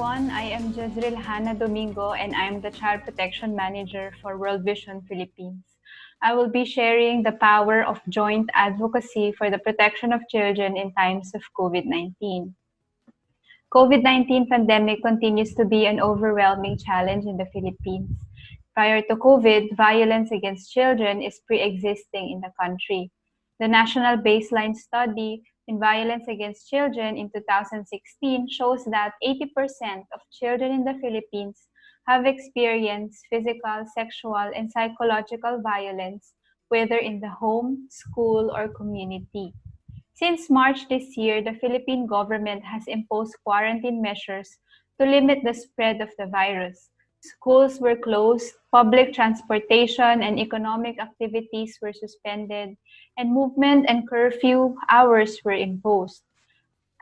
Jezreel Hannah Domingo and I'm the Child Protection Manager for World Vision Philippines. I will be sharing the power of joint advocacy for the protection of children in times of COVID-19. COVID-19 pandemic continues to be an overwhelming challenge in the Philippines. Prior to COVID, violence against children is pre-existing in the country. The National Baseline Study in Violence Against Children in 2016 shows that 80% of children in the Philippines have experienced physical, sexual, and psychological violence, whether in the home, school, or community. Since March this year, the Philippine government has imposed quarantine measures to limit the spread of the virus. Schools were closed, public transportation and economic activities were suspended, and movement and curfew hours were imposed.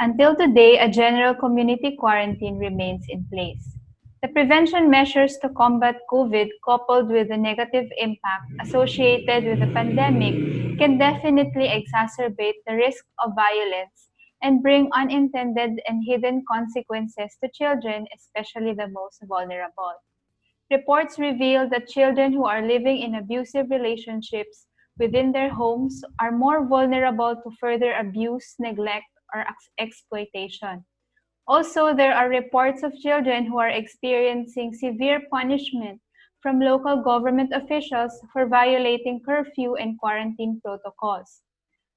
Until today, a general community quarantine remains in place. The prevention measures to combat COVID coupled with the negative impact associated with the pandemic can definitely exacerbate the risk of violence and bring unintended and hidden consequences to children, especially the most vulnerable. Reports reveal that children who are living in abusive relationships within their homes are more vulnerable to further abuse, neglect, or ex exploitation. Also, there are reports of children who are experiencing severe punishment from local government officials for violating curfew and quarantine protocols.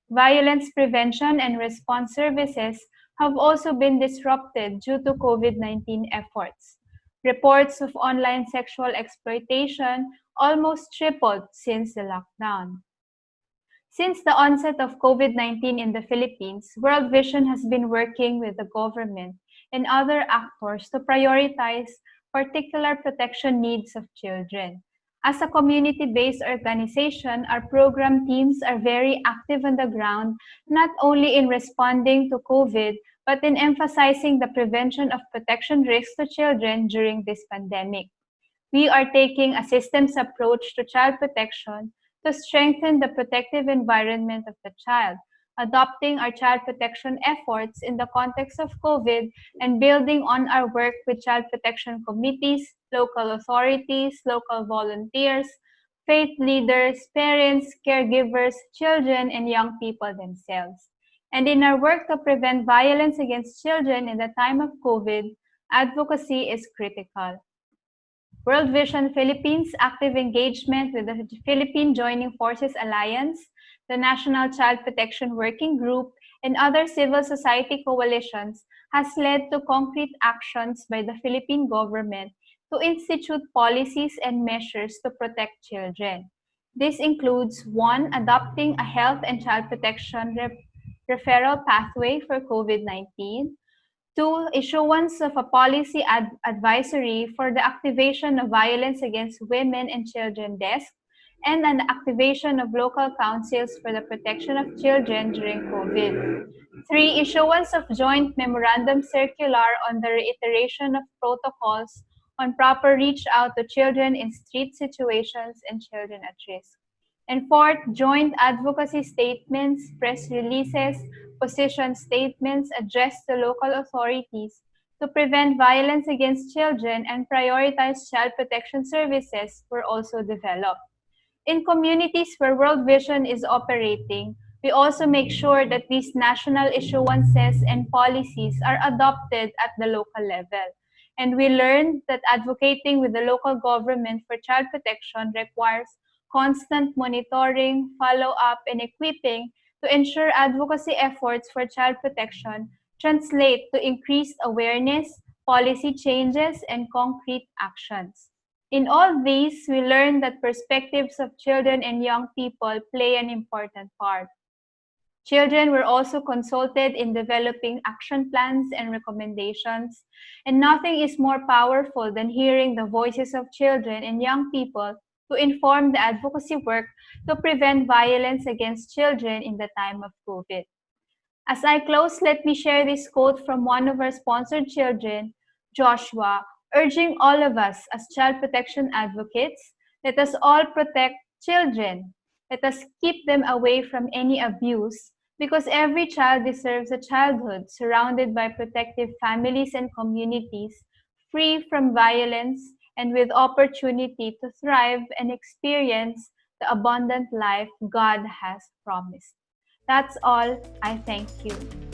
Violence prevention and response services have also been disrupted due to COVID-19 efforts. Reports of online sexual exploitation almost tripled since the lockdown. Since the onset of COVID-19 in the Philippines, World Vision has been working with the government and other actors to prioritize particular protection needs of children. As a community-based organization, our program teams are very active on the ground, not only in responding to COVID, but in emphasizing the prevention of protection risks to children during this pandemic. We are taking a systems approach to child protection to strengthen the protective environment of the child, adopting our child protection efforts in the context of COVID and building on our work with child protection committees, local authorities, local volunteers, faith leaders, parents, caregivers, children, and young people themselves. And in our work to prevent violence against children in the time of COVID, advocacy is critical. World Vision Philippines active engagement with the Philippine Joining Forces Alliance, the National Child Protection Working Group, and other civil society coalitions has led to concrete actions by the Philippine government to institute policies and measures to protect children. This includes one, adopting a health and child protection referral pathway for COVID-19, Two, issuance of a policy ad advisory for the activation of violence against women and children desk, and an activation of local councils for the protection of children during COVID. Three, issuance of joint memorandum circular on the reiteration of protocols on proper reach out to children in street situations and children at risk. And fourth, joint advocacy statements, press releases, position statements addressed to local authorities to prevent violence against children and prioritize child protection services were also developed. In communities where World Vision is operating, we also make sure that these national issuances and policies are adopted at the local level. And we learned that advocating with the local government for child protection requires constant monitoring, follow-up, and equipping to ensure advocacy efforts for child protection translate to increased awareness, policy changes, and concrete actions. In all these, we learn that perspectives of children and young people play an important part. Children were also consulted in developing action plans and recommendations, and nothing is more powerful than hearing the voices of children and young people to inform the advocacy work to prevent violence against children in the time of COVID. As I close, let me share this quote from one of our sponsored children, Joshua, urging all of us as child protection advocates, let us all protect children. Let us keep them away from any abuse because every child deserves a childhood surrounded by protective families and communities free from violence, and with opportunity to thrive and experience the abundant life God has promised. That's all. I thank you.